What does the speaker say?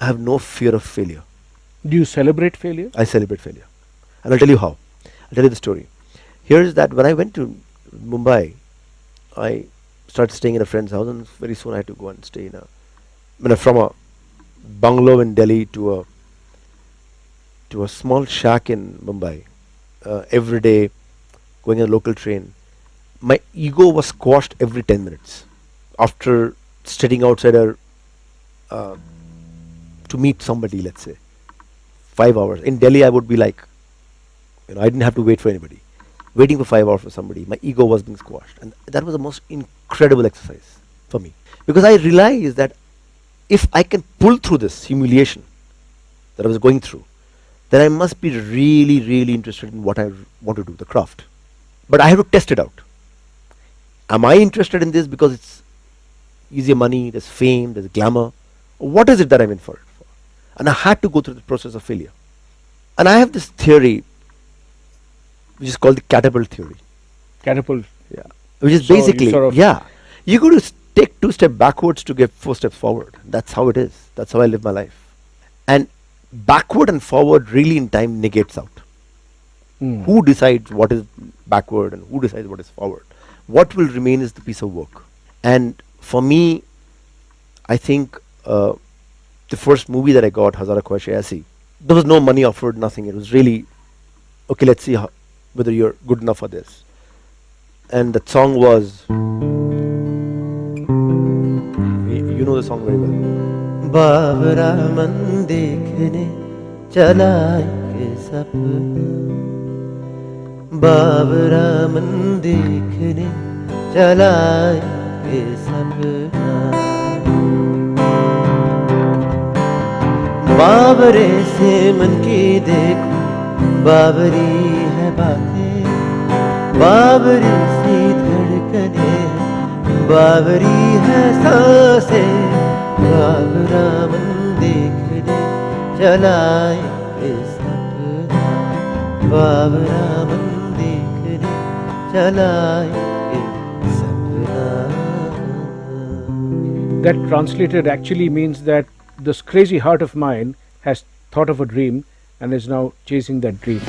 I have no fear of failure. Do you celebrate failure? I celebrate failure. And I'll tell you how. I'll tell you the story. Here's that when I went to Mumbai, I started staying in a friend's house, and very soon I had to go and stay in a, I mean, from a bungalow in Delhi to a to a small shack in Mumbai. Uh, every day, going in a local train, my ego was squashed every ten minutes. After studying outside a uh, to meet somebody, let's say, five hours in Delhi, I would be like, you know, I didn't have to wait for anybody waiting for five hours for somebody. My ego was being squashed. And that was the most incredible exercise for me. Because I realized that if I can pull through this humiliation that I was going through, then I must be really, really interested in what I want to do, the craft. But I have to test it out. Am I interested in this because it's easier money, there's fame, there's glamour? What is it that I'm in for for? And I had to go through the process of failure. And I have this theory which is called the catapult theory. Catapult. Yeah. Which is So you basically sort of- yeah. You got to take two steps backwards to get four steps forward. That's how it is. That's how I live my life. And backward and forward really in time negates out. Hmm. Who decides what is backward and who decides what is forward? What will remain is the piece of work. And for me, I think uh, the first movie that I got, Hazaaron Khwaishein Aisi, there was no money offered, nothing. It was really, okay, let's see how, whether you're good enough for this. And the song was, you know the song very well. Babra मन देखने चला के सपना बाबरा मन बाबरे से मन की देखो बाबरी है बातें। बाबरी सी धड़कने बाबरी है साँसें। बाबरा मन देखने चलाए के सपना। बाबरा मन देखने चलाए के सपना। That translated actually means that this crazy heart of mine has thought of a dream and is now chasing that dream.